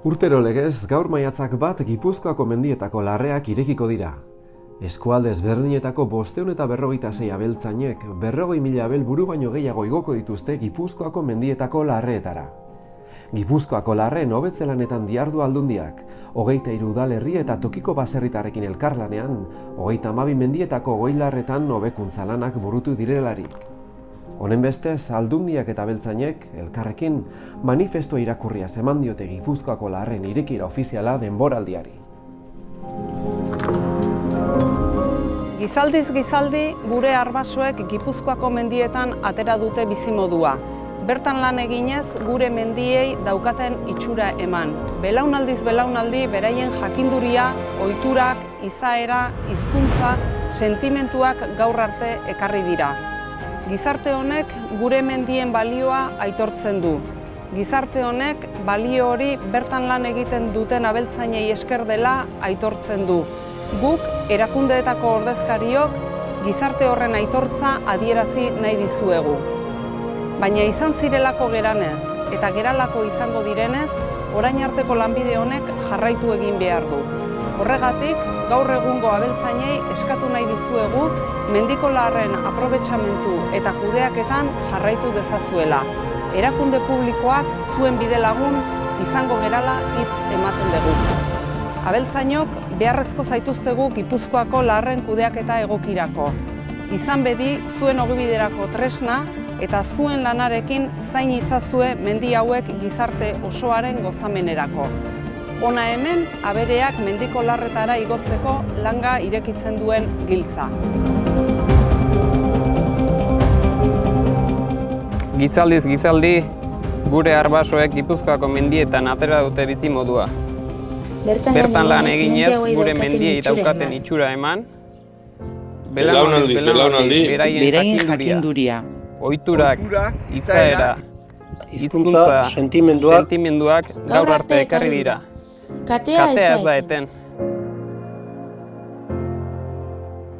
Urtero legez, gaur maiatzak bat Gipuzkoako mendietako larreak irekiko dira. Eskualdez berdinetako bosteun eta berrogeita zei abeltzainek, berrogei mila abel buru baino gehiago igoko dituzte Gipuzkoako mendietako larreetara. Gipuzkoako larreen hobetzelanetan diardu aldundiak, hogeita irudalerri eta tokiko baserritarrekin elkarlanean, hogeita amabi mendietako goi larretan hobekuntza lanak burutu direlarik. Honen bestez, aldundiak eta beltzainek, elkarrekin, manifesto irakurria zeman diote Gipuzkoako larren irekira ofiziala denboraldiari. Gizaldiz gizaldi, gure arbasoek Gipuzkoako mendietan atera dute bizimodua. Bertan lan eginez, gure mendiei daukaten itxura eman. Belaunaldiz belaunaldi, beraien jakinduria, ohiturak, izaera, hizkuntza, sentimentuak gaur arte ekarri dira. Gizarte honek gure mendien balioa aitortzen du. Gizarte honek balio hori bertan lan egiten duten abeltzainei esker dela aitortzen du. Guk erakundeetako ordezkariok gizarte horren aitortza adierazi nahi dizuegu. Baina izan zirelako geranez eta geralako izango direnez, orain arteko lanbide honek jarraitu egin behar du. Horregatik, gaur egungo abeltzainei eskatu nahi dizuegu mendiko larren aprobetsamentu eta kudeaketan jarraitu dezazuela. Erakunde publikoak zuen bide lagun izango gerala hitz ematen dugu. Abeltzainok beharrezko zaituztegu Gipuzkoako larren kudeaketa egokirako. Izan bedi zuen ogibiderako tresna eta zuen lanarekin zain itzazue mendi hauek gizarte osoaren gozamenerako. Ona hemen, abereak mendiko larretara igotzeko langa irekitzen duen giltza. Gizaldiz gizaldi, gure arbasoek Gipuzkoako mendietan atera dute bizi modua. Bertan lan eginez, gure mendiei daukaten itxura eman, Belaunaldiz, belaunaldi, beraien jakinduria, ohiturak, izaera, hizkuntza, sentimenduak, sentimenduak gaur arte ekarri dira. Katea Katea ez da eten.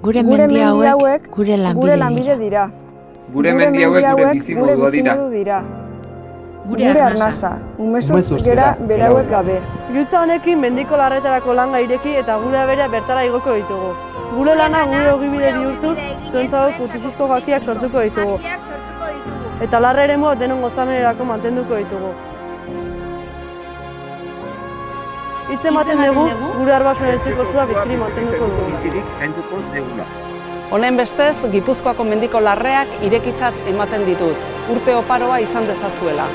Gure Gure mendi hauek gure gure lanbide lanbide dira. Gure mendi hauek gure bizimodua dira. Gure Gure arnasa. umezurtz gera berauek gabe. Giltza honekin mendiko larretarako langa ireki eta gure abera bertara igoko ditugu. Gure lana gure ogibide bihurtuz, zuentzago putisizko jakiak sortuko ditugu. Eta larre ere denon gozamenerako mantenduko ditugu. Hitz ematen dugu, gure arbasoen etxeko zua biziri mantenduko dugu. bizirik zainduko degula. Honen bestez, Gipuzkoako mendiko larreak irekitzat ematen ditut. Urte oparoa izan dezazuela.